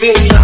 baby.